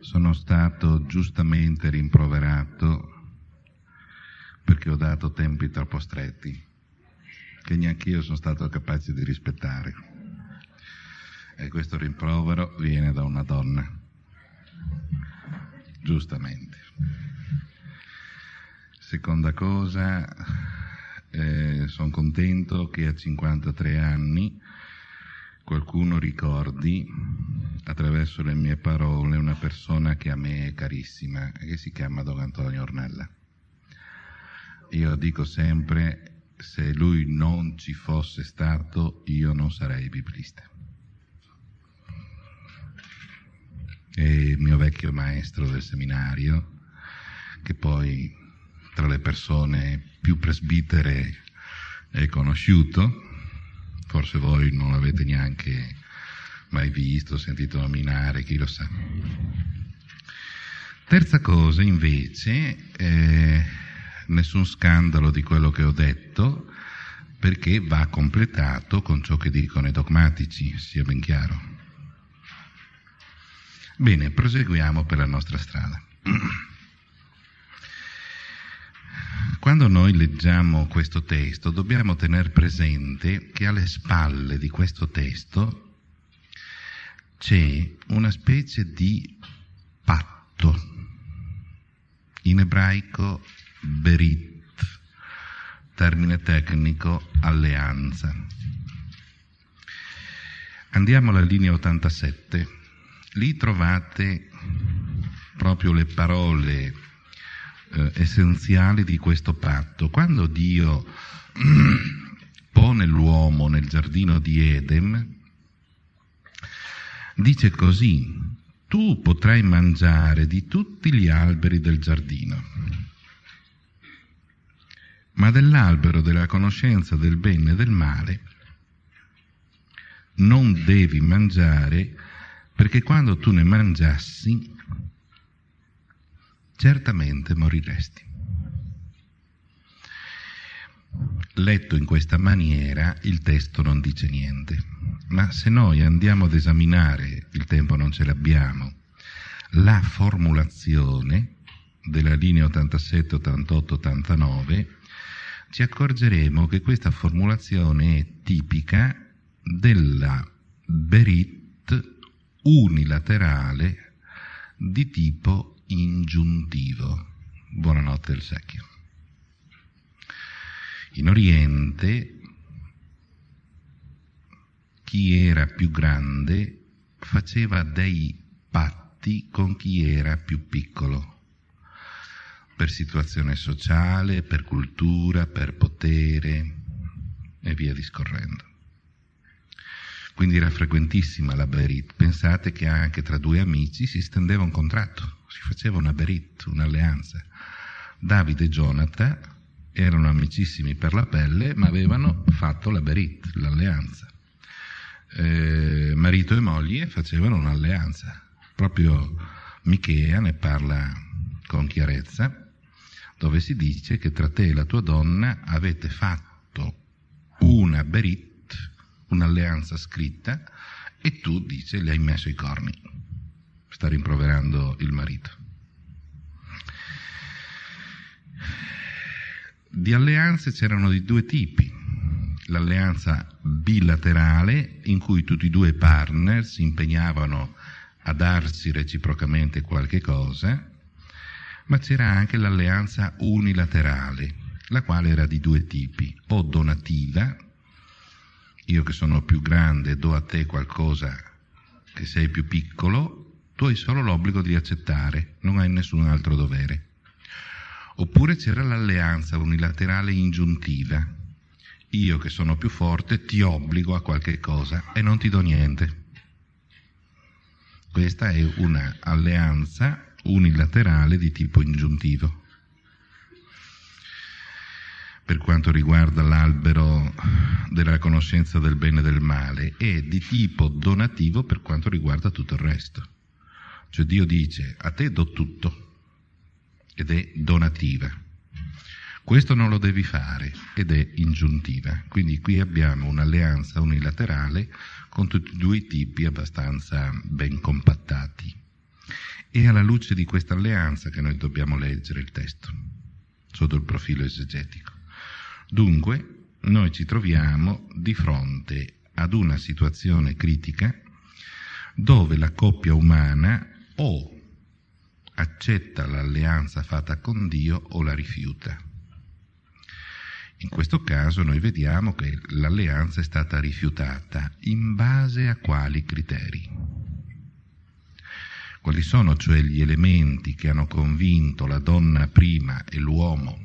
sono stato giustamente rimproverato perché ho dato tempi troppo stretti, che neanche io sono stato capace di rispettare. E questo rimprovero viene da una donna, giustamente. Seconda cosa, eh, sono contento che a 53 anni qualcuno ricordi attraverso le mie parole una persona che a me è carissima e che si chiama Don Antonio Ornella. Io dico sempre, se lui non ci fosse stato, io non sarei biblista. È il mio vecchio maestro del seminario, che poi tra le persone più presbitere è conosciuto, forse voi non l'avete neanche mai visto, sentito nominare, chi lo sa. Terza cosa invece, eh, nessun scandalo di quello che ho detto, perché va completato con ciò che dicono i dogmatici, sia ben chiaro. Bene, proseguiamo per la nostra strada. Quando noi leggiamo questo testo dobbiamo tenere presente che alle spalle di questo testo c'è una specie di patto, in ebraico berit, termine tecnico alleanza. Andiamo alla linea 87, lì trovate proprio le parole eh, essenziali di questo patto. Quando Dio pone l'uomo nel giardino di Edem, dice così, tu potrai mangiare di tutti gli alberi del giardino, ma dell'albero della conoscenza del bene e del male non devi mangiare perché quando tu ne mangiassi certamente moriresti. Letto in questa maniera il testo non dice niente, ma se noi andiamo ad esaminare, il tempo non ce l'abbiamo, la formulazione della linea 87, 88, 89, ci accorgeremo che questa formulazione è tipica della berit unilaterale di tipo ingiuntivo. Buonanotte il secchio. In Oriente chi era più grande faceva dei patti con chi era più piccolo, per situazione sociale, per cultura, per potere e via discorrendo. Quindi era frequentissima la Berit. Pensate che anche tra due amici si stendeva un contratto, si faceva una Berit, un'alleanza. Davide e Jonathan erano amicissimi per la pelle, ma avevano fatto la Berit, l'alleanza. Eh, marito e moglie facevano un'alleanza. Proprio Michea ne parla con chiarezza, dove si dice che tra te e la tua donna avete fatto una Berit un'alleanza scritta e tu, dice, le hai messo i corni. Sta rimproverando il marito. Di alleanze c'erano di due tipi. L'alleanza bilaterale, in cui tutti e due i partner si impegnavano a darsi reciprocamente qualche cosa, ma c'era anche l'alleanza unilaterale, la quale era di due tipi, o donativa, io che sono più grande do a te qualcosa che sei più piccolo, tu hai solo l'obbligo di accettare, non hai nessun altro dovere. Oppure c'era l'alleanza unilaterale ingiuntiva. Io che sono più forte ti obbligo a qualche cosa e non ti do niente. Questa è un'alleanza unilaterale di tipo ingiuntivo per quanto riguarda l'albero della conoscenza del bene e del male e di tipo donativo per quanto riguarda tutto il resto. Cioè Dio dice a te do tutto ed è donativa. Questo non lo devi fare ed è ingiuntiva. Quindi qui abbiamo un'alleanza unilaterale con tutti e due i tipi abbastanza ben compattati. È alla luce di questa alleanza che noi dobbiamo leggere il testo, sotto il profilo esegetico. Dunque, noi ci troviamo di fronte ad una situazione critica dove la coppia umana o accetta l'alleanza fatta con Dio o la rifiuta. In questo caso noi vediamo che l'alleanza è stata rifiutata in base a quali criteri? Quali sono cioè gli elementi che hanno convinto la donna prima e l'uomo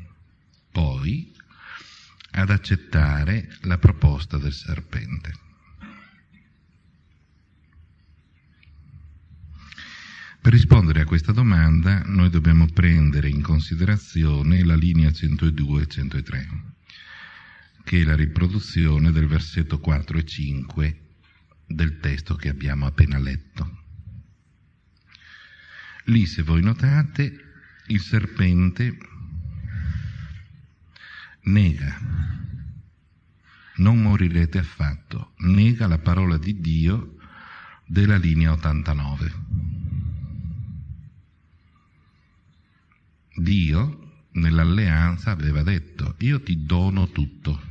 poi ad accettare la proposta del serpente? Per rispondere a questa domanda noi dobbiamo prendere in considerazione la linea 102 e 103 che è la riproduzione del versetto 4 e 5 del testo che abbiamo appena letto. Lì, se voi notate, il serpente nega, non morirete affatto, nega la parola di Dio della linea 89. Dio nell'alleanza aveva detto, io ti dono tutto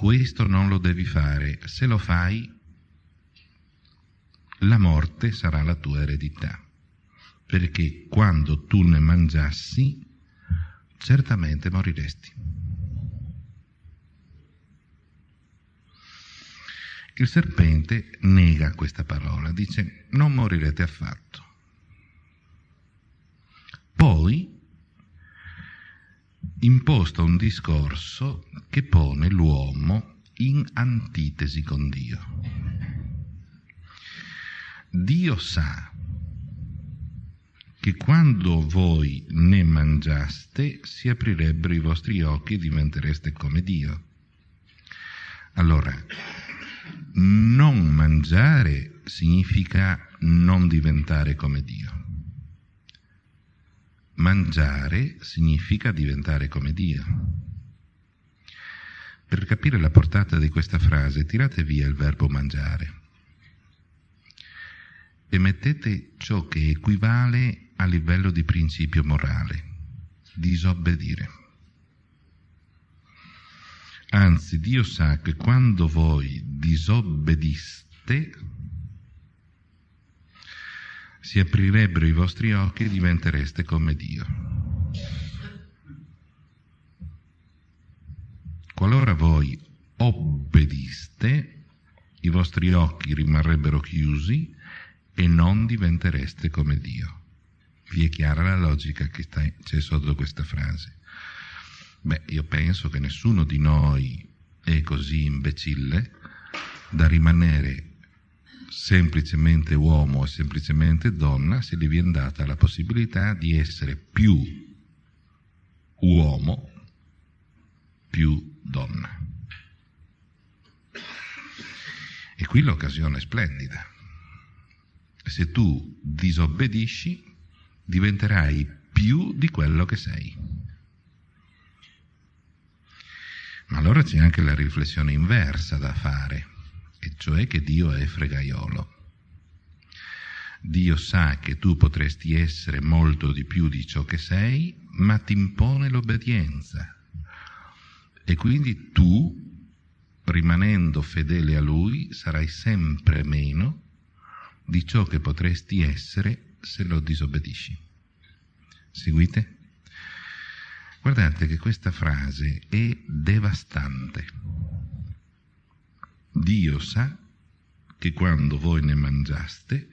questo non lo devi fare, se lo fai la morte sarà la tua eredità, perché quando tu ne mangiassi certamente moriresti. Il serpente nega questa parola, dice non morirete affatto. Poi imposta un discorso che pone l'uomo in antitesi con Dio. Dio sa che quando voi ne mangiaste si aprirebbero i vostri occhi e diventereste come Dio. Allora, non mangiare significa non diventare come Dio. Mangiare significa diventare come Dio. Per capire la portata di questa frase, tirate via il verbo mangiare e mettete ciò che equivale a livello di principio morale, disobbedire. Anzi, Dio sa che quando voi disobbediste, si aprirebbero i vostri occhi e diventereste come Dio. Qualora voi obbediste, i vostri occhi rimarrebbero chiusi e non diventereste come Dio. Vi è chiara la logica che c'è sotto questa frase? Beh, io penso che nessuno di noi è così imbecille da rimanere semplicemente uomo o semplicemente donna se gli viene data la possibilità di essere più uomo, più donna. E qui l'occasione è splendida. Se tu disobbedisci, diventerai più di quello che sei. Ma allora c'è anche la riflessione inversa da fare e cioè che Dio è fregaiolo. Dio sa che tu potresti essere molto di più di ciò che sei, ma ti impone l'obbedienza. E quindi tu, rimanendo fedele a Lui, sarai sempre meno di ciò che potresti essere se lo disobbedisci. Seguite? Guardate che questa frase è devastante. Dio sa che quando voi ne mangiaste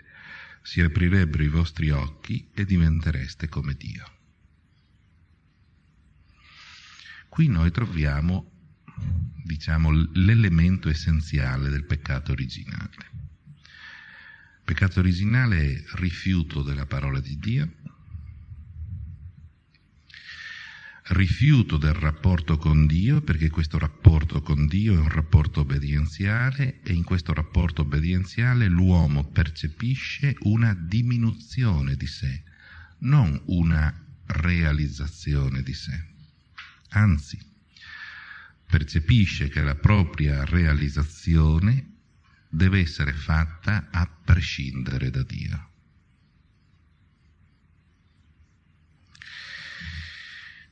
si aprirebbero i vostri occhi e diventereste come Dio. Qui noi troviamo, diciamo, l'elemento essenziale del peccato originale. Peccato originale è rifiuto della parola di Dio, rifiuto del rapporto con Dio, perché questo rapporto con Dio è un rapporto obbedienziale e in questo rapporto obbedienziale l'uomo percepisce una diminuzione di sé, non una realizzazione di sé. Anzi, percepisce che la propria realizzazione deve essere fatta a prescindere da Dio.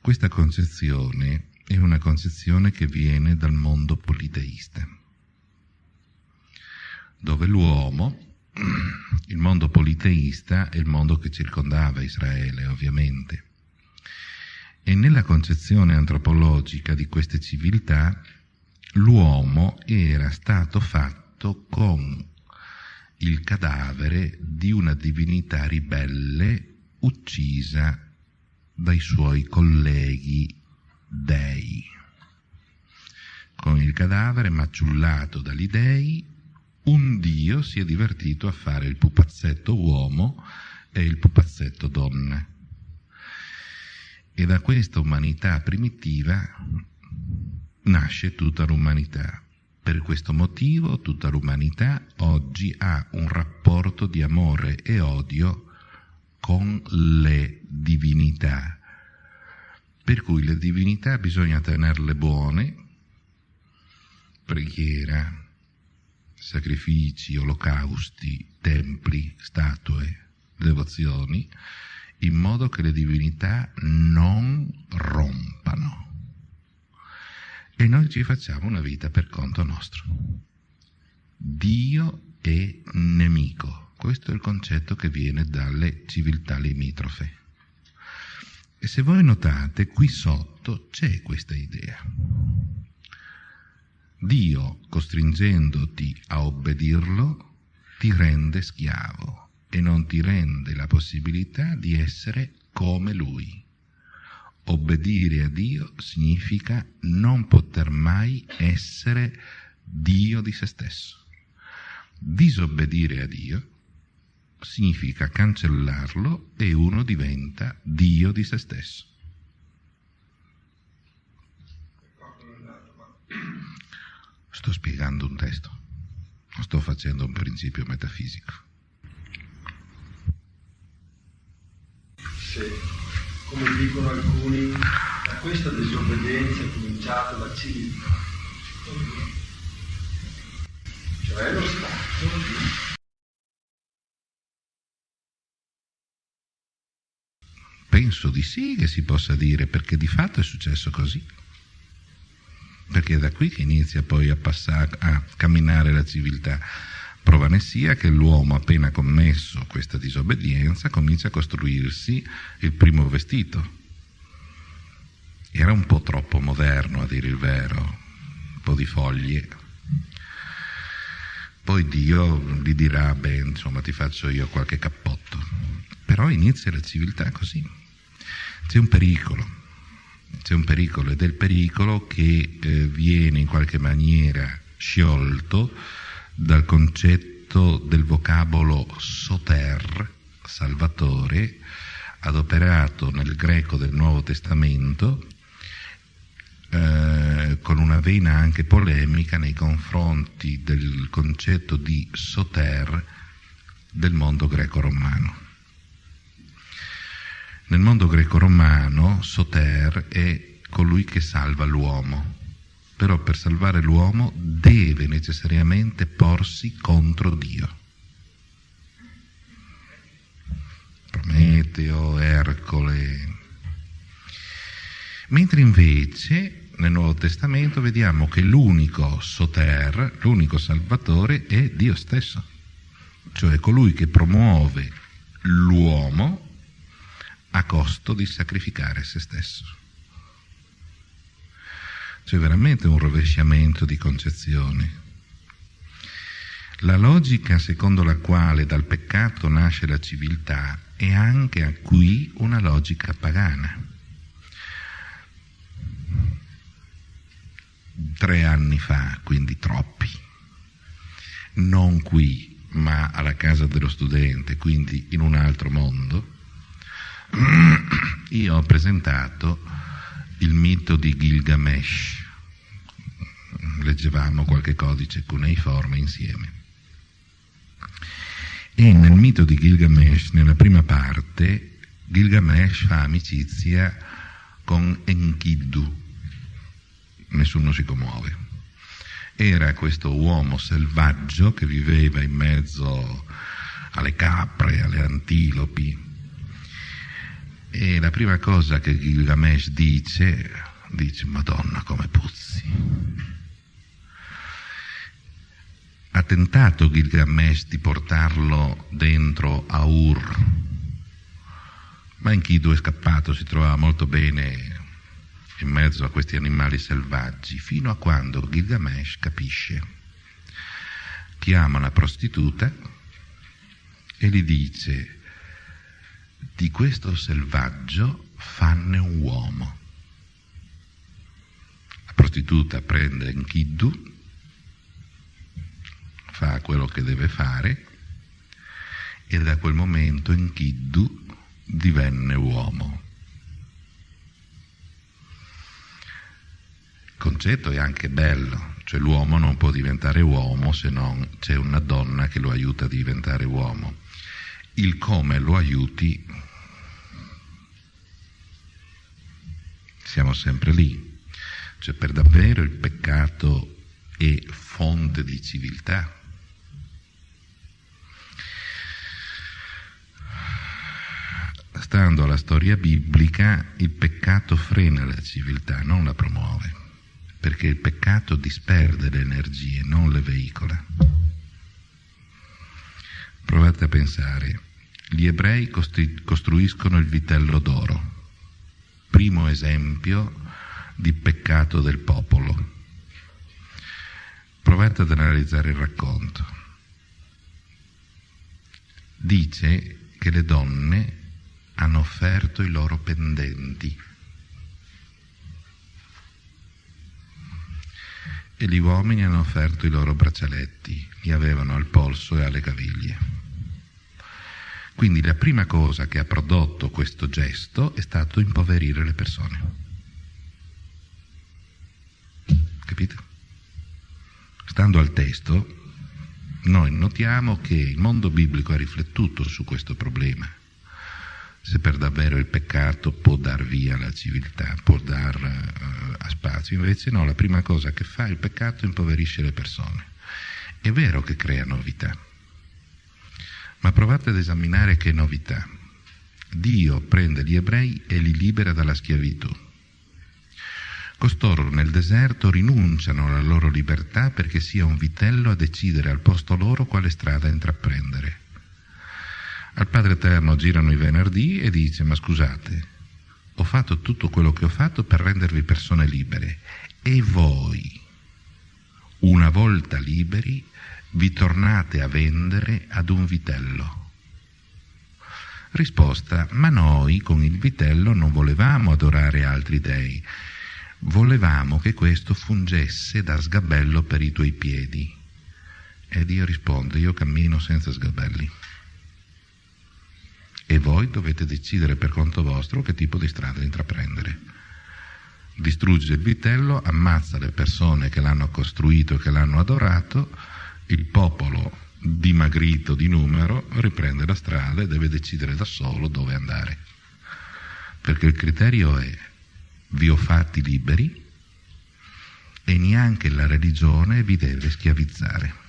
Questa concezione è una concezione che viene dal mondo politeista, dove l'uomo, il mondo politeista è il mondo che circondava Israele, ovviamente, e nella concezione antropologica di queste civiltà l'uomo era stato fatto con il cadavere di una divinità ribelle uccisa dai suoi colleghi dei. Con il cadavere maciullato dagli dei, un dio si è divertito a fare il pupazzetto uomo e il pupazzetto donna. E da questa umanità primitiva nasce tutta l'umanità. Per questo motivo tutta l'umanità oggi ha un rapporto di amore e odio con le divinità. Per cui le divinità bisogna tenerle buone, preghiera, sacrifici, olocausti, templi, statue, devozioni, in modo che le divinità non rompano. E noi ci facciamo una vita per conto nostro. Dio è nemico. Questo è il concetto che viene dalle civiltà limitrofe. E se voi notate, qui sotto c'è questa idea. Dio, costringendoti a obbedirlo, ti rende schiavo e non ti rende la possibilità di essere come Lui. Obbedire a Dio significa non poter mai essere Dio di se stesso. Disobbedire a Dio significa cancellarlo e uno diventa Dio di se stesso. Sto spiegando un testo, sto facendo un principio metafisico. Se, come dicono alcuni, da questa disobbedienza è cominciata la civiltà, cioè lo Stato Penso di sì che si possa dire, perché di fatto è successo così. Perché è da qui che inizia poi a, passare, a camminare la civiltà. Prova ne sia che l'uomo, appena commesso questa disobbedienza, comincia a costruirsi il primo vestito. Era un po' troppo moderno, a dire il vero, un po' di foglie. Poi Dio gli dirà, beh, insomma, ti faccio io qualche cappotto. Però inizia la civiltà così. C'è un pericolo, c'è un pericolo ed è il pericolo che eh, viene in qualche maniera sciolto dal concetto del vocabolo soter, salvatore, adoperato nel greco del Nuovo Testamento eh, con una vena anche polemica nei confronti del concetto di soter del mondo greco-romano. Nel mondo greco-romano Soter è colui che salva l'uomo, però per salvare l'uomo deve necessariamente porsi contro Dio. Prometeo, Ercole. Mentre invece nel Nuovo Testamento vediamo che l'unico Soter, l'unico Salvatore è Dio stesso, cioè colui che promuove l'uomo a costo di sacrificare se stesso. C'è veramente un rovesciamento di concezioni. La logica secondo la quale dal peccato nasce la civiltà è anche qui una logica pagana. Tre anni fa, quindi troppi, non qui, ma alla casa dello studente, quindi in un altro mondo, io ho presentato il mito di Gilgamesh, leggevamo qualche codice cuneiforme insieme. E nel mito di Gilgamesh, nella prima parte, Gilgamesh fa amicizia con Enkidu, nessuno si commuove. Era questo uomo selvaggio che viveva in mezzo alle capre, alle antilopi, E la prima cosa che Gilgamesh dice, dice, Madonna come puzzi. Ha tentato Gilgamesh di portarlo dentro a Ur, ma Enkidu è scappato, si trovava molto bene in mezzo a questi animali selvaggi, fino a quando Gilgamesh capisce. Chiama una prostituta e gli dice, di questo selvaggio fanne un uomo. La prostituta prende Enkidu, fa quello che deve fare e da quel momento Enkidu divenne uomo. Il concetto è anche bello, cioè l'uomo non può diventare uomo se non c'è una donna che lo aiuta a diventare uomo. Il come lo aiuti, siamo sempre lì, cioè per davvero il peccato è fonte di civiltà. Stando alla storia biblica, il peccato frena la civiltà, non la promuove, perché il peccato disperde le energie, non le veicola. Provate a pensare, gli ebrei costruiscono il vitello d'oro, primo esempio di peccato del popolo. Provate ad analizzare il racconto. Dice che le donne hanno offerto i loro pendenti e gli uomini hanno offerto i loro braccialetti, li avevano al polso e alle caviglie. Quindi la prima cosa che ha prodotto questo gesto è stato impoverire le persone. Capito? Stando al testo, noi notiamo che il mondo biblico ha riflettuto su questo problema se per davvero il peccato può dar via la civiltà, può dar uh, a spazio. Invece no, la prima cosa che fa il peccato impoverisce le persone. È vero che crea novità, ma provate ad esaminare che novità. Dio prende gli ebrei e li libera dalla schiavitù. Costoro nel deserto rinunciano alla loro libertà perché sia un vitello a decidere al posto loro quale strada intraprendere. Al Padre Eterno girano i venerdì e dice ma scusate, ho fatto tutto quello che ho fatto per rendervi persone libere e voi, una volta liberi, vi tornate a vendere ad un vitello. Risposta, ma noi con il vitello non volevamo adorare altri dei, volevamo che questo fungesse da sgabello per i tuoi piedi. E Dio risponde, io cammino senza sgabelli e voi dovete decidere per conto vostro che tipo di strada intraprendere. Distrugge il vitello, ammazza le persone che l'hanno costruito e che l'hanno adorato, il popolo dimagrito di numero riprende la strada e deve decidere da solo dove andare. Perché il criterio è vi ho fatti liberi e neanche la religione vi deve schiavizzare.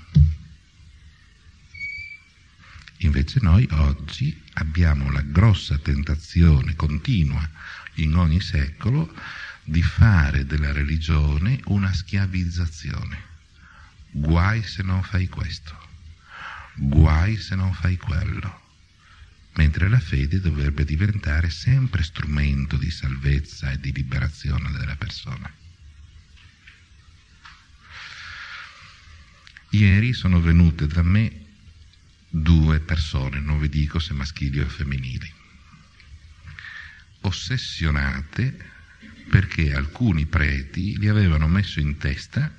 Invece noi oggi abbiamo la grossa tentazione continua in ogni secolo di fare della religione una schiavizzazione. Guai se non fai questo, guai se non fai quello, mentre la fede dovrebbe diventare sempre strumento di salvezza e di liberazione della persona. Ieri sono venute da me due persone, non vi dico se maschili o femminili, ossessionate perché alcuni preti gli avevano messo in testa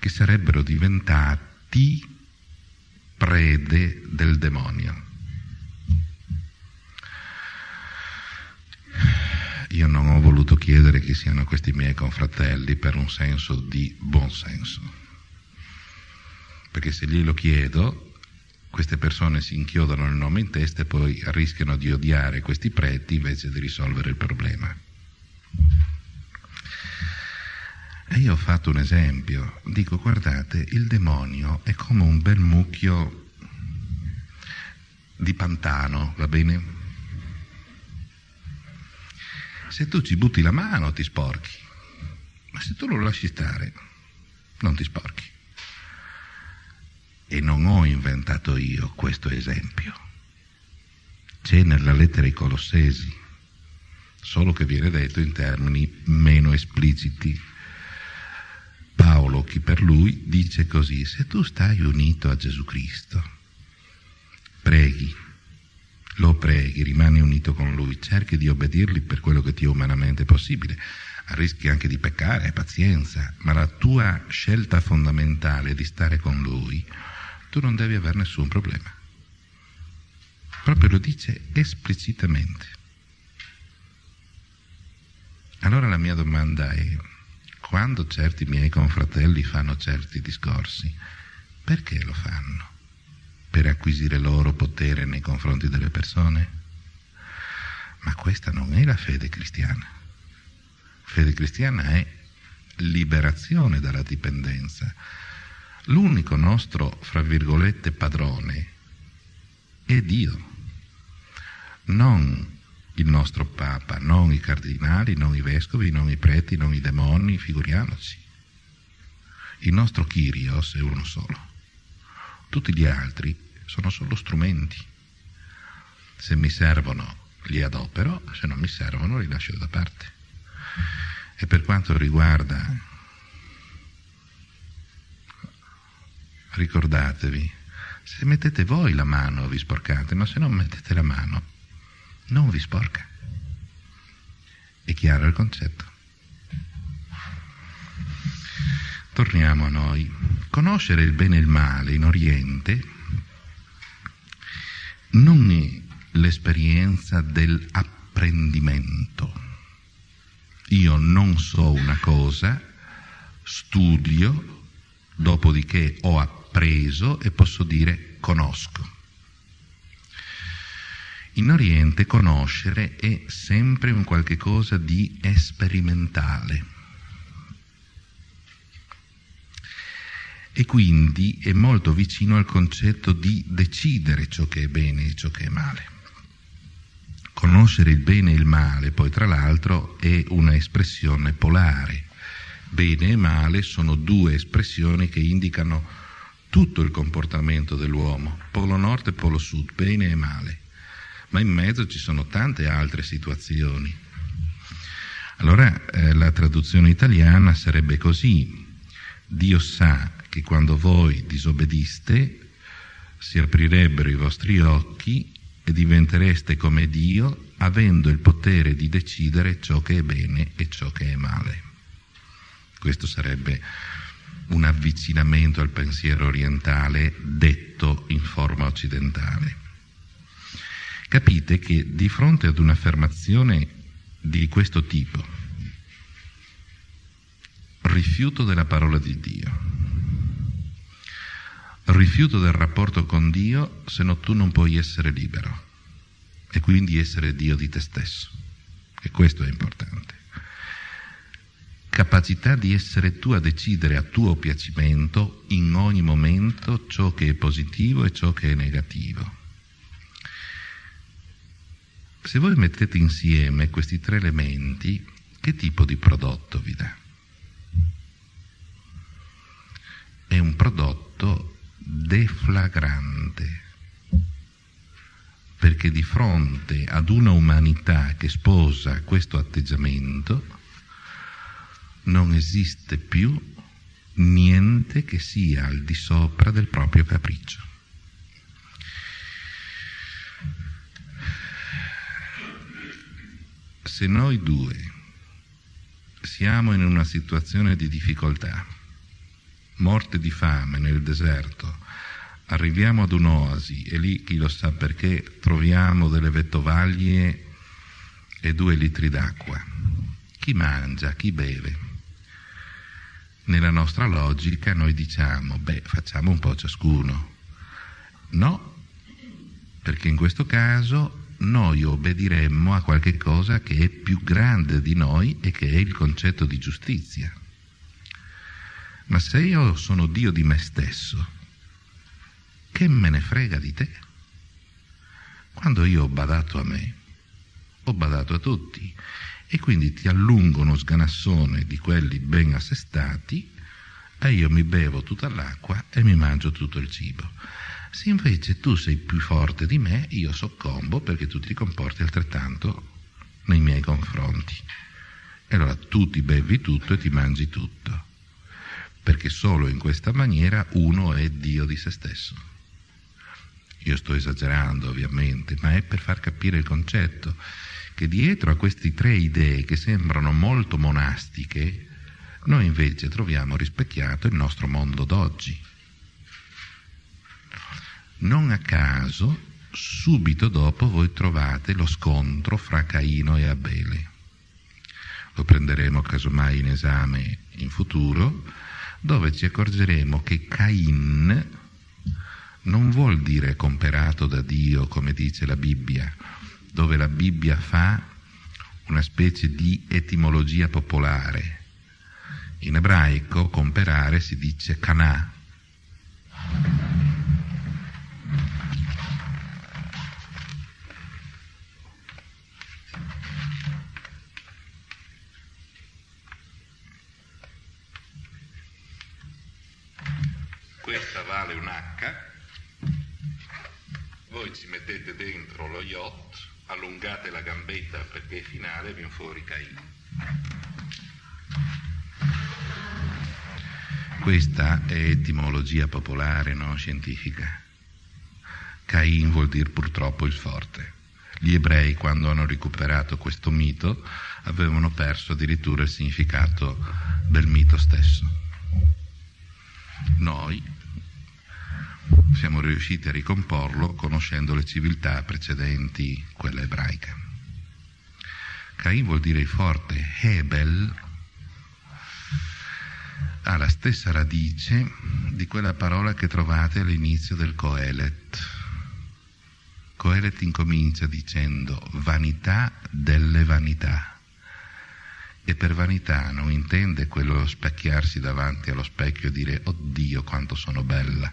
che sarebbero diventati prede del demonio. Io non ho voluto chiedere chi siano questi miei confratelli per un senso di buonsenso, perché se glielo chiedo queste persone si inchiodano il nome in testa e poi rischiano di odiare questi preti invece di risolvere il problema. E io ho fatto un esempio, dico guardate, il demonio è come un bel mucchio di pantano, va bene? Se tu ci butti la mano ti sporchi, ma se tu lo lasci stare non ti sporchi. E non ho inventato io questo esempio. C'è nella lettera ai Colossesi, solo che viene detto in termini meno espliciti. Paolo, chi per lui, dice così, se tu stai unito a Gesù Cristo, preghi, lo preghi, rimani unito con lui, cerchi di obbedirgli per quello che ti è umanamente possibile, rischi anche di peccare, pazienza, ma la tua scelta fondamentale di stare con lui, tu non devi avere nessun problema. Proprio lo dice esplicitamente. Allora la mia domanda è, quando certi miei confratelli fanno certi discorsi, perché lo fanno? Per acquisire loro potere nei confronti delle persone? Ma questa non è la fede cristiana. Fede cristiana è liberazione dalla dipendenza. L'unico nostro, fra virgolette, padrone è Dio, non il nostro Papa, non i cardinali, non i vescovi, non i preti, non i demoni, figuriamoci. Il nostro Kyrios è uno solo. Tutti gli altri sono solo strumenti. Se mi servono li adopero, se non mi servono li lascio da parte. E per quanto riguarda, ricordatevi, se mettete voi la mano vi sporcate, ma se non mettete la mano non vi sporca. È chiaro il concetto? Torniamo a noi. Conoscere il bene e il male in Oriente non è l'esperienza dell'apprendimento. Io non so una cosa, studio, dopodiché ho appreso e posso dire conosco. In Oriente conoscere è sempre un qualche cosa di sperimentale e quindi è molto vicino al concetto di decidere ciò che è bene e ciò che è male. Conoscere il bene e il male, poi tra l'altro, è una espressione polare. Bene e male sono due espressioni che indicano tutto il comportamento dell'uomo, polo nord e polo sud, bene e male ma in mezzo ci sono tante altre situazioni. Allora eh, la traduzione italiana sarebbe così, Dio sa che quando voi disobbediste si aprirebbero i vostri occhi e diventereste come Dio avendo il potere di decidere ciò che è bene e ciò che è male. Questo sarebbe un avvicinamento al pensiero orientale detto in forma occidentale. Capite che di fronte ad un'affermazione di questo tipo, rifiuto della parola di Dio, rifiuto del rapporto con Dio, se no tu non puoi essere libero e quindi essere Dio di te stesso. E questo è importante. Capacità di essere tu a decidere a tuo piacimento in ogni momento ciò che è positivo e ciò che è negativo se voi mettete insieme questi tre elementi, che tipo di prodotto vi dà? È un prodotto deflagrante, perché di fronte ad una umanità che sposa questo atteggiamento non esiste più niente che sia al di sopra del proprio capriccio. Se noi due siamo in una situazione di difficoltà, morte di fame nel deserto, arriviamo ad un'oasi e lì, chi lo sa perché, troviamo delle vettovaglie e due litri d'acqua. Chi mangia, chi beve? Nella nostra logica noi diciamo, beh, facciamo un po' ciascuno. No, perché in questo caso noi obbediremmo a qualche cosa che è più grande di noi e che è il concetto di giustizia. Ma se io sono Dio di me stesso, che me ne frega di te? Quando io ho badato a me, ho badato a tutti e quindi ti allungo uno sganassone di quelli ben assestati e io mi bevo tutta l'acqua e mi mangio tutto il cibo. Se invece tu sei più forte di me, io soccombo perché tu ti comporti altrettanto nei miei confronti. E allora tu ti bevi tutto e ti mangi tutto, perché solo in questa maniera uno è Dio di se stesso. Io sto esagerando ovviamente, ma è per far capire il concetto che dietro a queste tre idee che sembrano molto monastiche, noi invece troviamo rispecchiato il nostro mondo d'oggi. Non a caso, subito dopo voi trovate lo scontro fra Caino e Abele. Lo prenderemo casomai in esame in futuro, dove ci accorgeremo che Cain non vuol dire comperato da Dio, come dice la Bibbia, dove la Bibbia fa una specie di etimologia popolare. In ebraico comperare si dice canà. Questa H, voi ci mettete dentro lo yacht, allungate la gambetta perché è finale viene fuori Cain. Questa è etimologia popolare, non scientifica. Cain vuol dire purtroppo il forte. Gli ebrei, quando hanno recuperato questo mito, avevano perso addirittura il significato del mito stesso. Noi siamo riusciti a ricomporlo conoscendo le civiltà precedenti, quella ebraica. Cain vuol dire forte, Hebel ha la stessa radice di quella parola che trovate all'inizio del Coelet. Coelet incomincia dicendo vanità delle vanità e per vanità non intende quello specchiarsi davanti allo specchio e dire oddio quanto sono bella.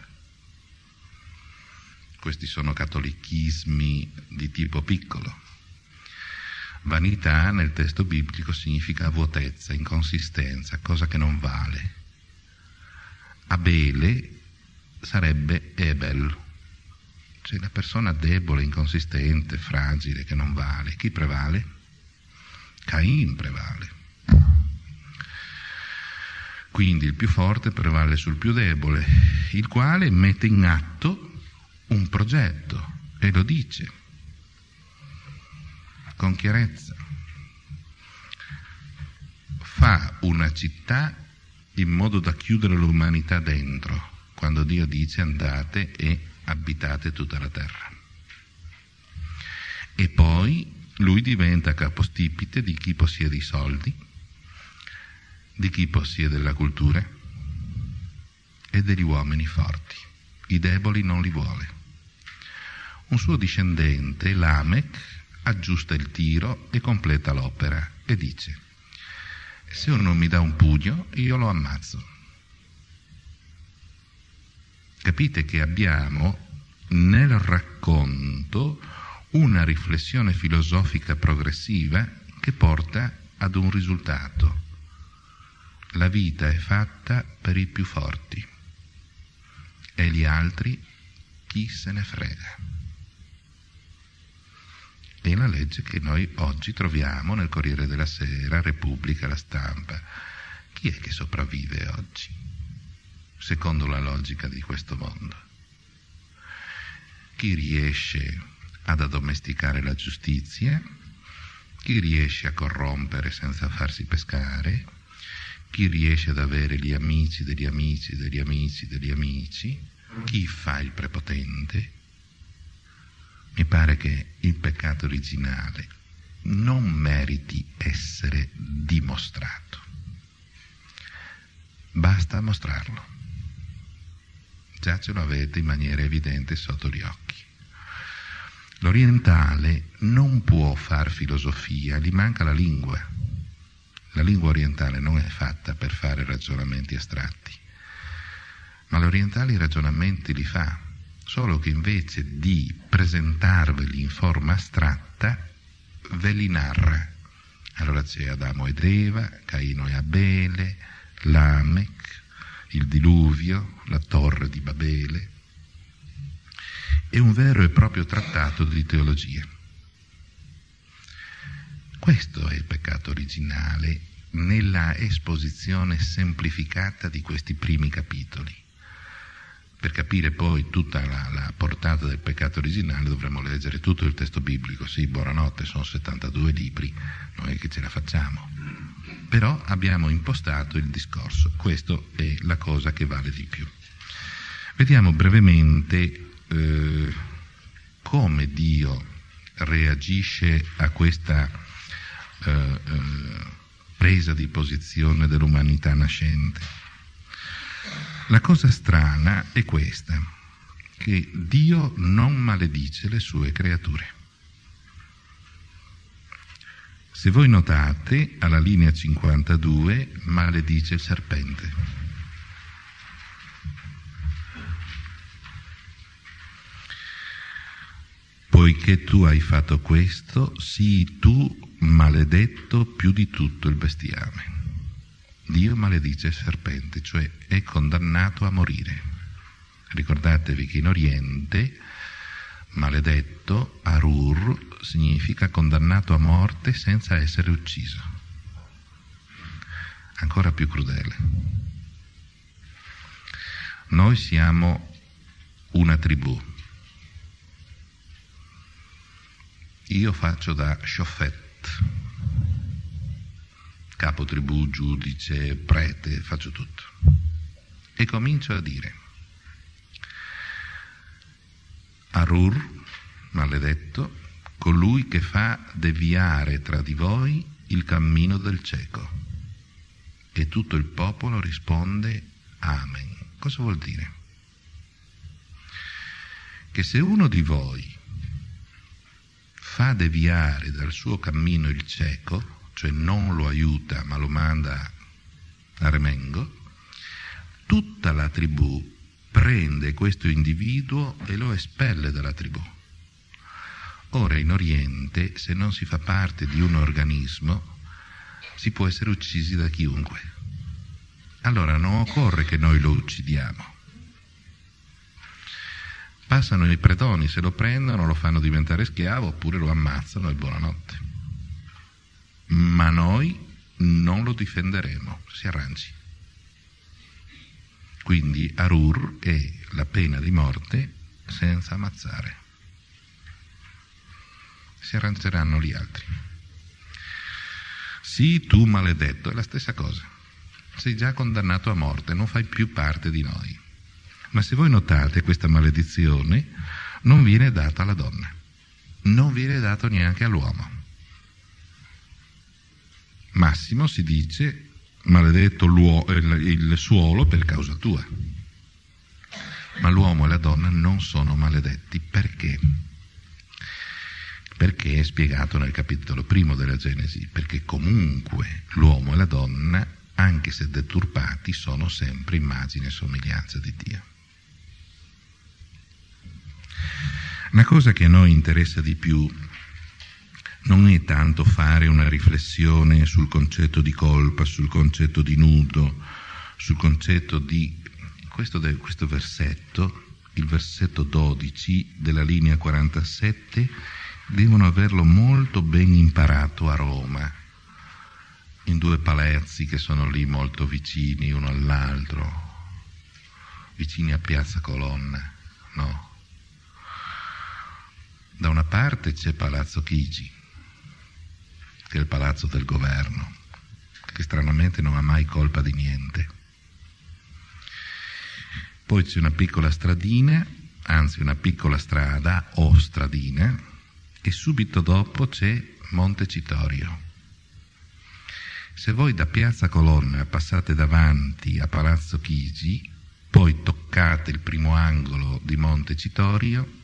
Questi sono cattolichismi di tipo piccolo. Vanità nel testo biblico significa vuotezza, inconsistenza, cosa che non vale. Abele sarebbe Ebel, cioè la persona debole, inconsistente, fragile, che non vale. Chi prevale? Cain prevale. Quindi il più forte prevale sul più debole, il quale mette in atto un progetto e lo dice con chiarezza. Fa una città in modo da chiudere l'umanità dentro, quando Dio dice andate e abitate tutta la terra. E poi lui diventa capostipite di chi possiede i soldi, di chi possiede la cultura e degli uomini forti. I deboli non li vuole. Un suo discendente, Lamech, aggiusta il tiro e completa l'opera e dice, se uno mi dà un pugno, io lo ammazzo. Capite che abbiamo nel racconto una riflessione filosofica progressiva che porta ad un risultato. La vita è fatta per i più forti e gli altri chi se ne frega. È la legge che noi oggi troviamo nel Corriere della Sera, Repubblica, la stampa. Chi è che sopravvive oggi, secondo la logica di questo mondo? Chi riesce ad addomesticare la giustizia, chi riesce a corrompere senza farsi pescare, chi riesce ad avere gli amici degli amici degli amici degli amici, chi fa il prepotente. Mi pare che il peccato originale non meriti essere dimostrato. Basta mostrarlo. Già ce lo avete in maniera evidente sotto gli occhi. L'orientale non può far filosofia, gli manca la lingua. La lingua orientale non è fatta per fare ragionamenti astratti, ma l'orientale i ragionamenti li fa, solo che invece di presentarveli in forma astratta, ve li narra Allora c'è Adamo ed Eva, Caino e Abele, Lamech, il diluvio, la torre di Babele. È un vero e proprio trattato di teologia. Questo è il peccato originale nella esposizione semplificata di questi primi capitoli. Per capire poi tutta la, la, portata del peccato originale dovremmo leggere tutto il testo biblico. Sì, buonanotte, sono 72 libri, non è che ce la facciamo. Però abbiamo impostato il discorso, questa è la cosa che vale di più. Vediamo brevemente eh, come Dio reagisce a questa eh, eh, presa di posizione dell'umanità nascente. La cosa strana è questa, che Dio non maledice le sue creature. Se voi notate, alla linea 52 maledice il serpente. Poiché tu hai fatto questo, sii tu maledetto più di tutto il bestiame. Dio maledice il serpente, cioè è condannato a morire. Ricordatevi che in Oriente maledetto, Arur, significa condannato a morte senza essere ucciso. Ancora più crudele. Noi siamo una tribù. Io faccio da Shofet, capo tribù, giudice, prete, faccio tutto. E comincio a dire, Arur, maledetto, colui che fa deviare tra di voi il cammino del cieco. E tutto il popolo risponde Amen. Cosa vuol dire? Che se uno di voi fa deviare dal suo cammino il cieco, cioè non lo aiuta ma lo manda a remengo, tutta la tribù prende questo individuo e lo espelle dalla tribù. Ora in Oriente, se non si fa parte di un organismo, si può essere uccisi da chiunque. Allora non occorre che noi lo uccidiamo. Passano i predoni, se lo prendono lo fanno diventare schiavo oppure lo ammazzano e buonanotte. Ma noi non lo difenderemo, si arrangi. Quindi Arur è la pena di morte senza ammazzare. Si arrangeranno gli altri. Sì, tu maledetto, è la stessa cosa. Sei già condannato a morte, non fai più parte di noi. Ma se voi notate questa maledizione non viene data alla donna, non viene dato neanche all'uomo. Massimo si dice maledetto il suolo per causa tua. Ma l'uomo e la donna non sono maledetti perché? Perché è spiegato nel capitolo primo della Genesi, perché comunque l'uomo e la donna, anche se deturpati, sono sempre immagine e somiglianza di Dio. Una cosa che a noi interessa di più non è tanto fare una riflessione sul concetto di colpa, sul concetto di nudo, sul concetto di questo, questo versetto, il versetto 12 della linea 47, devono averlo molto ben imparato a Roma, in due palazzi che sono lì molto vicini uno all'altro, vicini a Piazza Colonna, no? Da una parte c'è Palazzo Chigi, che è il palazzo del governo, che stranamente non ha mai colpa di niente. Poi c'è una piccola stradina, anzi una piccola strada o stradina, e subito dopo c'è Montecitorio. Se voi da Piazza Colonna passate davanti a Palazzo Chigi, poi toccate il primo angolo di Montecitorio,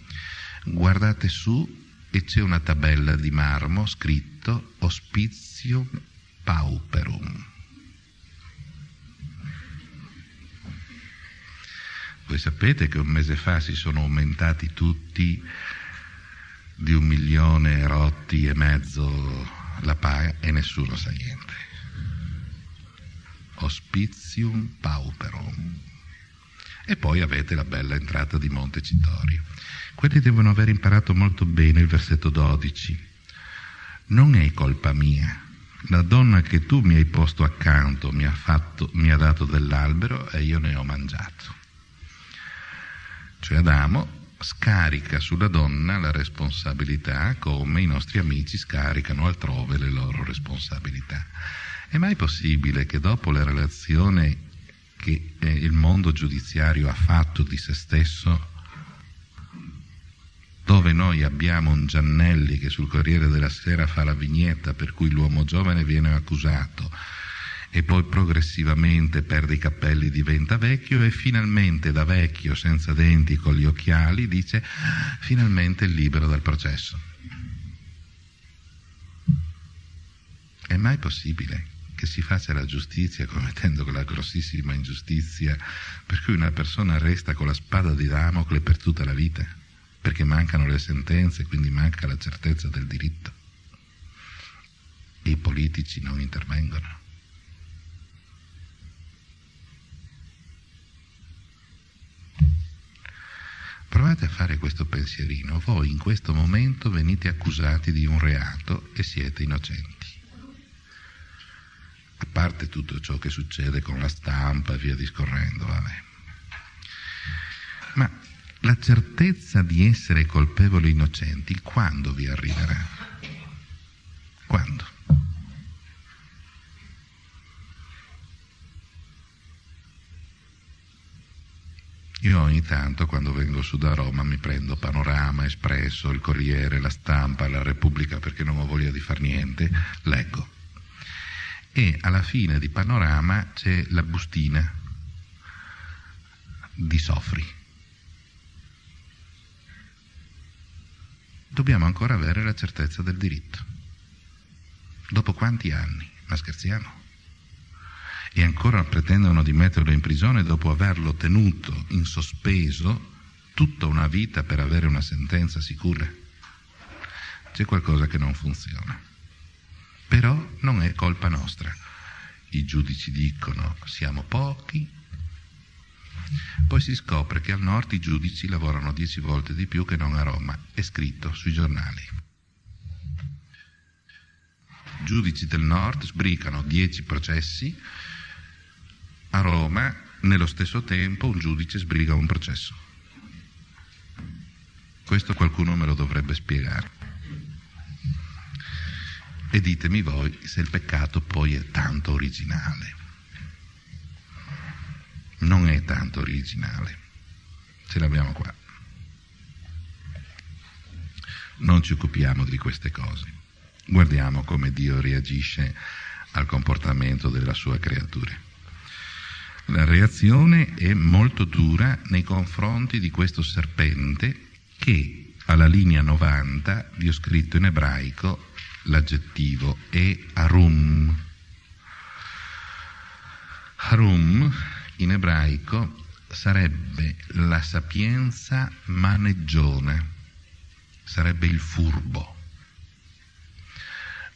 guardate su e c'è una tabella di marmo scritto Hospizio Pauperum. Voi sapete che un mese fa si sono aumentati tutti di un milione rotti e mezzo la paga e nessuno sa niente. Hospitium pauperum. E poi avete la bella entrata di Montecitorio. Quelli devono aver imparato molto bene il versetto 12. Non è colpa mia. La donna che tu mi hai posto accanto mi ha, fatto, mi ha dato dell'albero e io ne ho mangiato. Cioè Adamo scarica sulla donna la responsabilità come i nostri amici scaricano altrove le loro responsabilità. È mai possibile che dopo la relazione che eh, il mondo giudiziario ha fatto di se stesso, dove noi abbiamo un Giannelli che sul Corriere della Sera fa la vignetta per cui l'uomo giovane viene accusato, e poi progressivamente perde i capelli, diventa vecchio e finalmente da vecchio senza denti con gli occhiali dice finalmente è libero dal processo. È mai possibile che si faccia la giustizia commettendo quella grossissima ingiustizia per cui una persona resta con la spada di Damocle per tutta la vita? Perché mancano le sentenze, quindi manca la certezza del diritto. I politici non intervengono. Provate a fare questo pensierino, voi in questo momento venite accusati di un reato e siete innocenti. A parte tutto ciò che succede con la stampa e via discorrendo, vabbè. Ma la certezza di essere colpevoli innocenti quando vi arriverà? Quando? Io ogni tanto quando vengo su da Roma mi prendo Panorama, Espresso, il Corriere, la Stampa, la Repubblica perché non ho voglia di far niente, leggo. E alla fine di Panorama c'è la bustina di Sofri. Dobbiamo ancora avere la certezza del diritto. Dopo quanti anni? Ma scherziamo? e ancora pretendono di metterlo in prigione dopo averlo tenuto in sospeso tutta una vita per avere una sentenza sicura. C'è qualcosa che non funziona. Però non è colpa nostra. I giudici dicono siamo pochi, poi si scopre che al nord i giudici lavorano dieci volte di più che non a Roma, è scritto sui giornali. Giudici del nord sbricano dieci processi a Roma, nello stesso tempo, un giudice sbriga un processo. Questo qualcuno me lo dovrebbe spiegare. E ditemi voi se il peccato poi è tanto originale. Non è tanto originale. Ce l'abbiamo qua. Non ci occupiamo di queste cose. Guardiamo come Dio reagisce al comportamento della sua creatura. La reazione è molto dura nei confronti di questo serpente che alla linea 90 vi ho scritto in ebraico l'aggettivo è arum. Arum in ebraico sarebbe la sapienza maneggiona, sarebbe il furbo,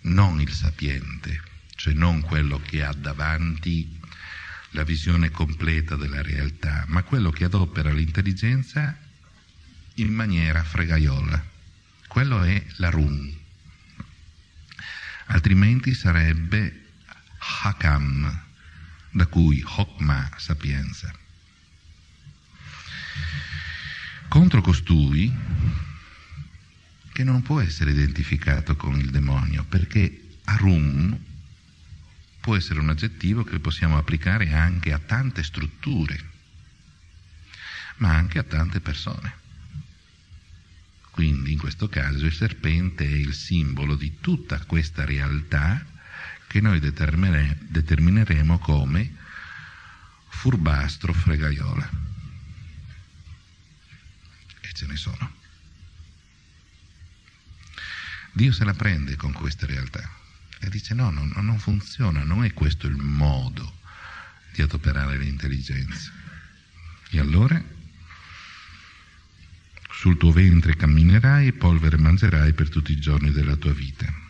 non il sapiente, cioè non quello che ha davanti la visione completa della realtà, ma quello che adopera l'intelligenza in maniera fregaiola. Quello è la rum. Altrimenti sarebbe hakam, da cui hokma, sapienza. Contro costui, che non può essere identificato con il demonio, perché arum può essere un aggettivo che possiamo applicare anche a tante strutture, ma anche a tante persone. Quindi in questo caso il serpente è il simbolo di tutta questa realtà che noi determineremo come furbastro fregaiola. E ce ne sono. Dio se la prende con queste realtà. E dice no, no, non funziona, non è questo il modo di adoperare l'intelligenza. E allora sul tuo ventre camminerai e polvere mangerai per tutti i giorni della tua vita.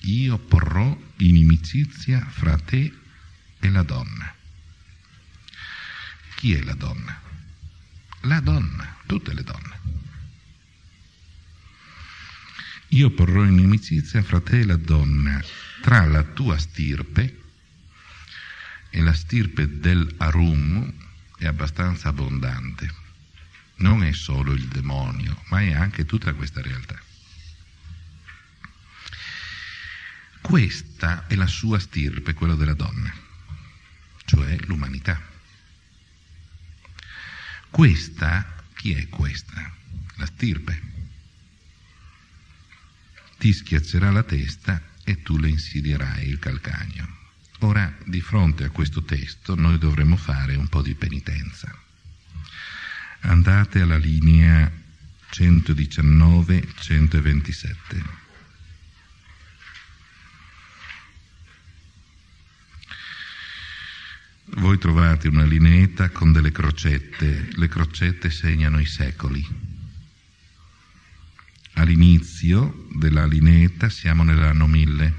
Io porrò inimicizia fra te e la donna. Chi è la donna? La donna, tutte le donne. Io porrò inimicizia fra te e la donna, tra la tua stirpe e la stirpe del Arum è abbastanza abbondante. Non è solo il demonio, ma è anche tutta questa realtà. Questa è la sua stirpe, quella della donna, cioè l'umanità. Questa, chi è questa? La stirpe. Ti schiaccerà la testa e tu le insidierai il calcagno. Ora, di fronte a questo testo, noi dovremmo fare un po' di penitenza. Andate alla linea 119-127. Voi trovate una lineetta con delle crocette, le crocette segnano i secoli. All'inizio della lineetta siamo nell'anno 1000.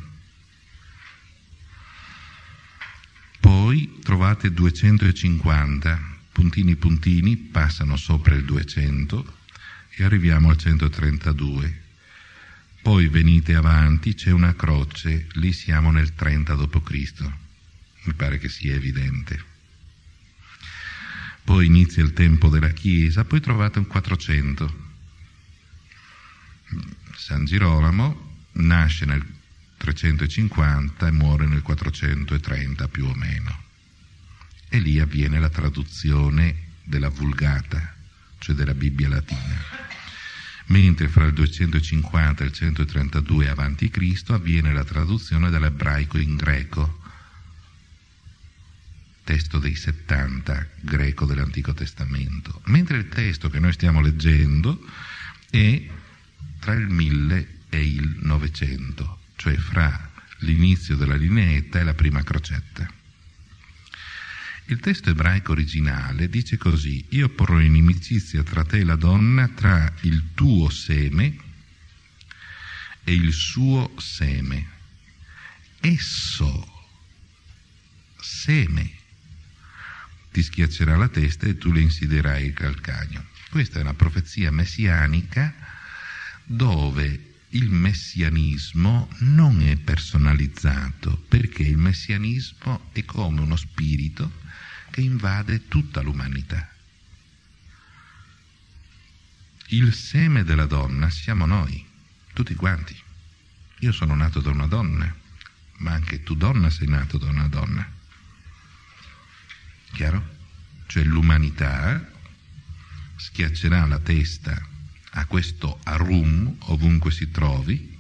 Poi trovate 250, puntini puntini passano sopra il 200 e arriviamo al 132. Poi venite avanti, c'è una croce, lì siamo nel 30 d.C mi pare che sia evidente. Poi inizia il tempo della Chiesa, poi trovate un 400. San Girolamo nasce nel 350 e muore nel 430 più o meno. E lì avviene la traduzione della Vulgata, cioè della Bibbia latina. Mentre fra il 250 e il 132 a.C. avviene la traduzione dell'ebraico in greco, testo dei 70 greco dell'Antico Testamento, mentre il testo che noi stiamo leggendo è tra il 1000 e il 900, cioè fra l'inizio della lineetta e la prima crocetta. Il testo ebraico originale dice così, io porrò inimicizia tra te e la donna, tra il tuo seme e il suo seme. Esso, seme, ti schiaccerà la testa e tu le insidierai il calcagno. Questa è una profezia messianica dove il messianismo non è personalizzato, perché il messianismo è come uno spirito che invade tutta l'umanità. Il seme della donna siamo noi, tutti quanti. Io sono nato da una donna, ma anche tu donna sei nato da una donna. Chiaro? Cioè l'umanità schiaccerà la testa a questo Arum ovunque si trovi,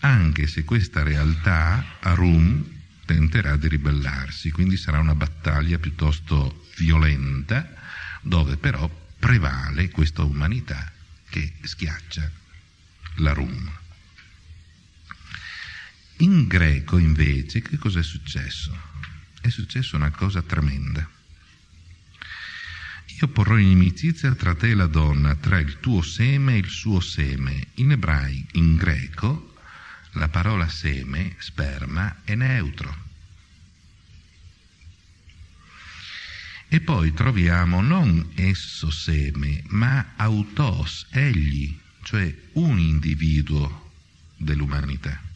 anche se questa realtà Arum tenterà di ribellarsi, quindi sarà una battaglia piuttosto violenta dove però prevale questa umanità che schiaccia l'Arum. In greco invece che cosa è successo? È successa una cosa tremenda. Io porrò inimicizia tra te e la donna, tra il tuo seme e il suo seme. In ebraico, in greco, la parola seme, sperma, è neutro. E poi troviamo non esso seme, ma autos, egli, cioè un individuo dell'umanità.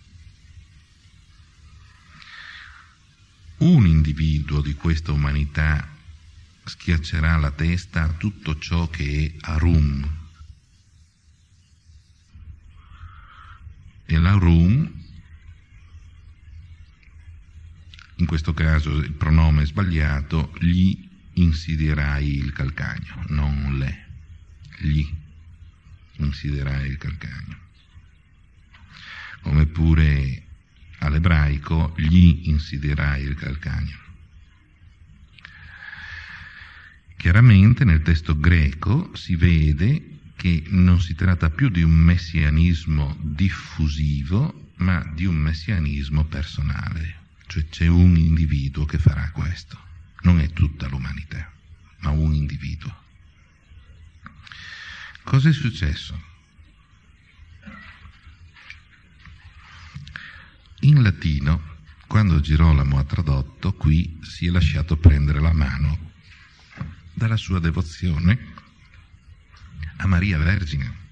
Un individuo di questa umanità schiaccerà la testa a tutto ciò che è Arum. E l'Arum, in questo caso il pronome è sbagliato, gli insidierai il calcagno, non le, gli insidierai il calcagno. Come pure all'ebraico gli insidierai il calcagno. Chiaramente nel testo greco si vede che non si tratta più di un messianismo diffusivo, ma di un messianismo personale, cioè c'è un individuo che farà questo, non è tutta l'umanità, ma un individuo. Cos'è successo? In latino, quando Girolamo ha tradotto, qui si è lasciato prendere la mano dalla sua devozione a Maria Vergine.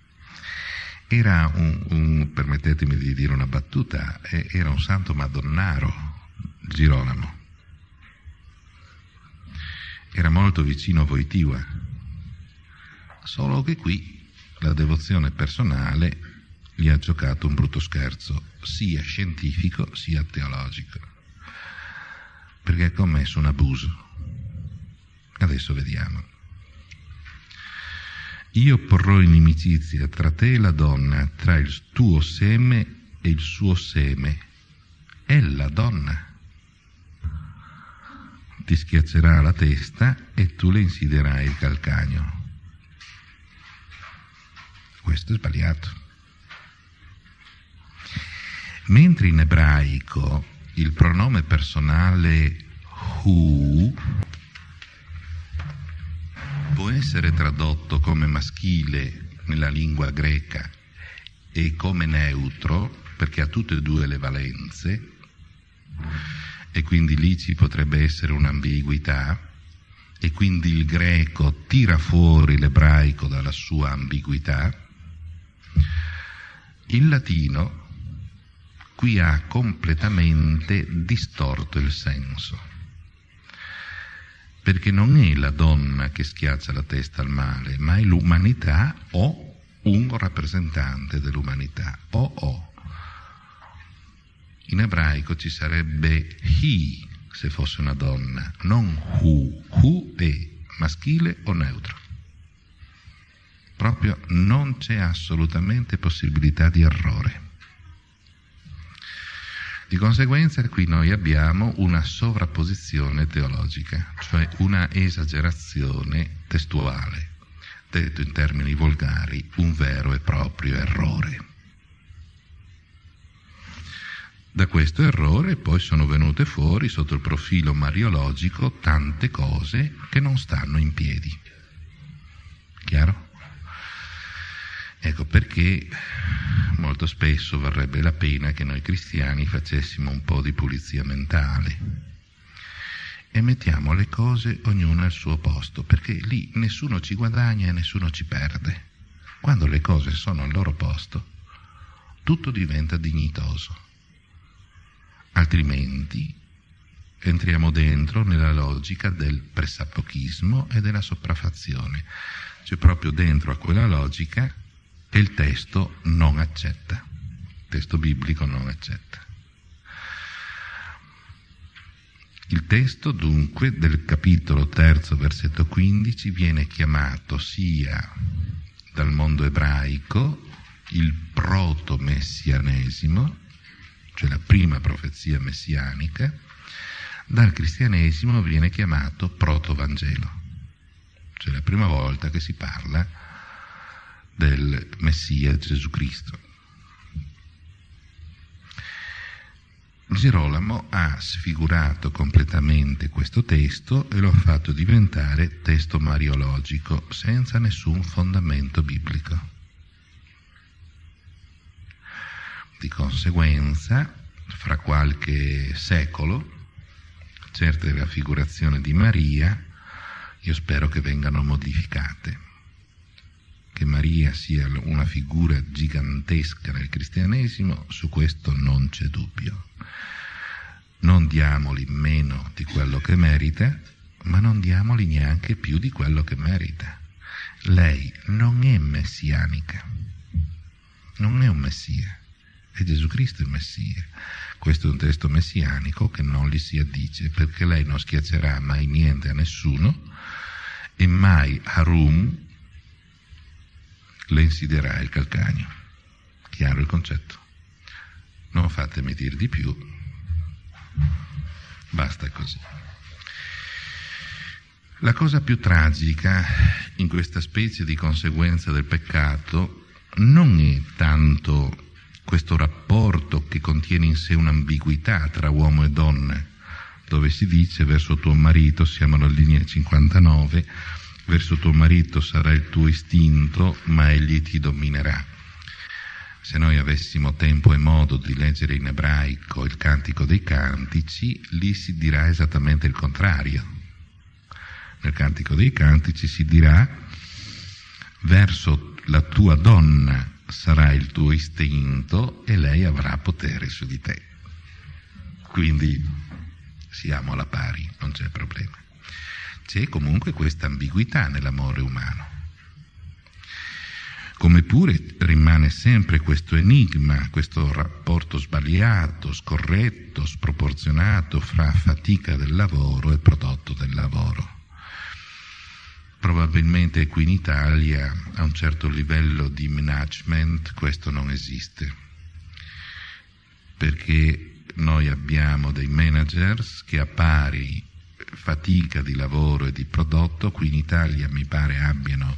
Era un, un, permettetemi di dire una battuta, era un santo madonnaro, Girolamo. Era molto vicino a Voitiva, solo che qui la devozione personale gli ha giocato un brutto scherzo, sia scientifico sia teologico, perché ha commesso un abuso. Adesso vediamo. Io porrò inimicizia tra te e la donna, tra il tuo seme e il suo seme. È la donna. Ti schiaccerà la testa e tu le insiderai il calcagno. Questo è sbagliato. Mentre in ebraico il pronome personale who può essere tradotto come maschile nella lingua greca e come neutro, perché ha tutte e due le valenze, e quindi lì ci potrebbe essere un'ambiguità, e quindi il greco tira fuori l'ebraico dalla sua ambiguità, il latino qui ha completamente distorto il senso perché non è la donna che schiaccia la testa al male, ma è l'umanità o un rappresentante dell'umanità, o o. In ebraico ci sarebbe he se fosse una donna, non hu. Hu è maschile o neutro. Proprio non c'è assolutamente possibilità di errore. Di conseguenza qui noi abbiamo una sovrapposizione teologica, cioè una esagerazione testuale, detto in termini volgari, un vero e proprio errore. Da questo errore poi sono venute fuori sotto il profilo mariologico tante cose che non stanno in piedi. Chiaro? Ecco perché molto spesso varrebbe la pena che noi cristiani facessimo un po' di pulizia mentale e mettiamo le cose ognuna al suo posto, perché lì nessuno ci guadagna e nessuno ci perde. Quando le cose sono al loro posto, tutto diventa dignitoso. Altrimenti entriamo dentro nella logica del pressappochismo e della sopraffazione. Cioè proprio dentro a quella logica che il testo non accetta, il testo biblico non accetta. Il testo dunque del capitolo terzo versetto 15 viene chiamato sia dal mondo ebraico il proto-messianesimo, cioè la prima profezia messianica, dal cristianesimo viene chiamato proto-vangelo, cioè la prima volta che si parla del Messia Gesù Cristo. Girolamo ha sfigurato completamente questo testo e lo ha fatto diventare testo mariologico senza nessun fondamento biblico. Di conseguenza, fra qualche secolo, certe raffigurazioni di Maria io spero che vengano modificate che Maria sia una figura gigantesca nel cristianesimo, su questo non c'è dubbio. Non diamoli meno di quello che merita, ma non diamoli neanche più di quello che merita. Lei non è messianica, non è un messia, è Gesù Cristo il messia. Questo è un testo messianico che non gli si addice, perché lei non schiaccerà mai niente a nessuno e mai Harum, le insiderà il calcagno. Chiaro il concetto? Non fatemi dire di più, basta così. La cosa più tragica in questa specie di conseguenza del peccato non è tanto questo rapporto che contiene in sé un'ambiguità tra uomo e donna, dove si dice verso tuo marito, siamo alla linea 59, verso tuo marito sarà il tuo istinto, ma egli ti dominerà. Se noi avessimo tempo e modo di leggere in ebraico il Cantico dei Cantici, lì si dirà esattamente il contrario. Nel Cantico dei Cantici si dirà verso la tua donna sarà il tuo istinto e lei avrà potere su di te. Quindi siamo alla pari, non c'è problema. C'è comunque questa ambiguità nell'amore umano. Come pure rimane sempre questo enigma, questo rapporto sbagliato, scorretto, sproporzionato fra fatica del lavoro e prodotto del lavoro. Probabilmente qui in Italia a un certo livello di management questo non esiste, perché noi abbiamo dei managers che a pari fatica di lavoro e di prodotto, qui in Italia mi pare abbiano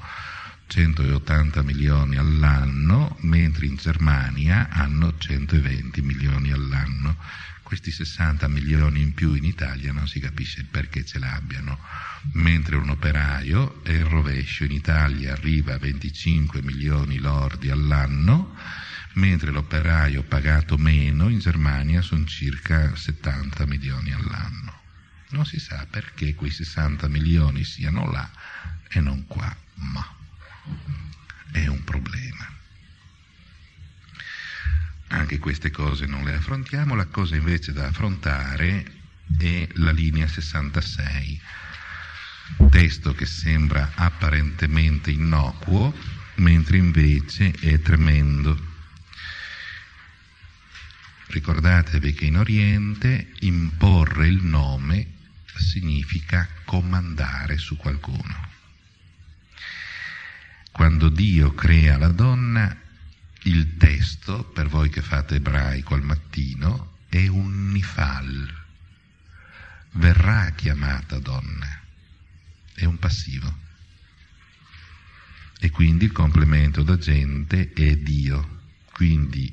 180 milioni all'anno, mentre in Germania hanno 120 milioni all'anno. Questi 60 milioni in più in Italia non si capisce il perché ce l'abbiano, mentre un operaio è il rovescio, in Italia arriva a 25 milioni lordi all'anno, mentre l'operaio pagato meno in Germania sono circa 70 milioni all'anno. Non si sa perché quei 60 milioni siano là e non qua, ma è un problema. Anche queste cose non le affrontiamo, la cosa invece da affrontare è la linea 66, testo che sembra apparentemente innocuo, mentre invece è tremendo. Ricordatevi che in Oriente imporre il nome significa comandare su qualcuno. Quando Dio crea la donna, il testo, per voi che fate ebraico al mattino, è un nifal. Verrà chiamata donna. È un passivo. E quindi il complemento d'agente è Dio. Quindi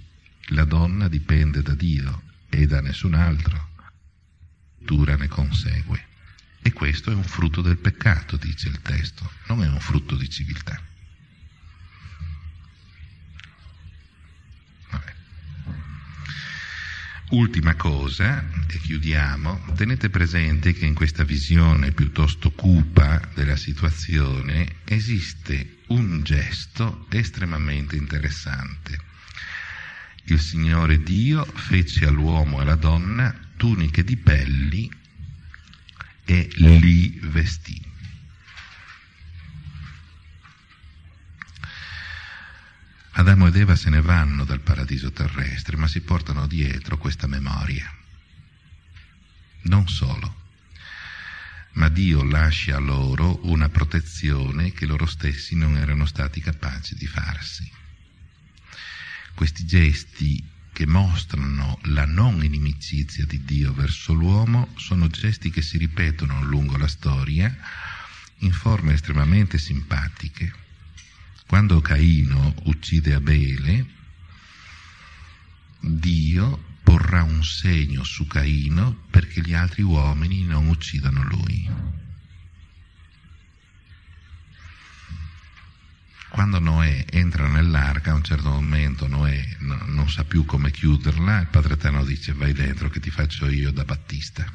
la donna dipende da Dio e da nessun altro. Dura ne consegue. E questo è un frutto del peccato, dice il testo, non è un frutto di civiltà. Ultima cosa, e chiudiamo, tenete presente che in questa visione piuttosto cupa della situazione esiste un gesto estremamente interessante. Il Signore Dio fece all'uomo e alla donna tuniche di pelli e li vestì. Adamo ed Eva se ne vanno dal paradiso terrestre, ma si portano dietro questa memoria. Non solo, ma Dio lascia loro una protezione che loro stessi non erano stati capaci di farsi. Questi gesti che mostrano la non inimicizia di Dio verso l'uomo sono gesti che si ripetono lungo la storia in forme estremamente simpatiche quando Caino uccide Abele, Dio porrà un segno su Caino perché gli altri uomini non uccidano lui. Quando Noè entra nell'arca, a un certo momento Noè non sa più come chiuderla, il Padre Eterno dice vai dentro che ti faccio io da Battista.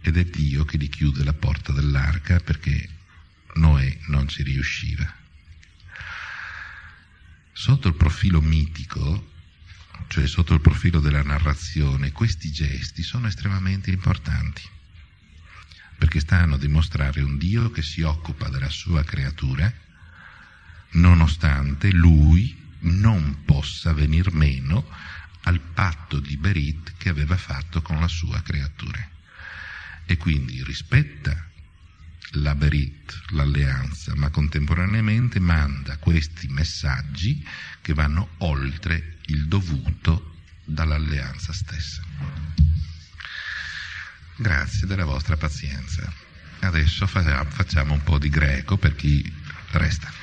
Ed è Dio che gli chiude la porta dell'arca perché Noè non ci riusciva. Sotto il profilo mitico, cioè sotto il profilo della narrazione, questi gesti sono estremamente importanti, perché stanno a dimostrare un Dio che si occupa della sua creatura, nonostante lui non possa venir meno al patto di Berit che aveva fatto con la sua creatura. E quindi rispetta la Berit, l'alleanza, ma contemporaneamente manda questi messaggi che vanno oltre il dovuto dall'alleanza stessa. Grazie della vostra pazienza. Adesso facciamo un po' di greco per chi resta.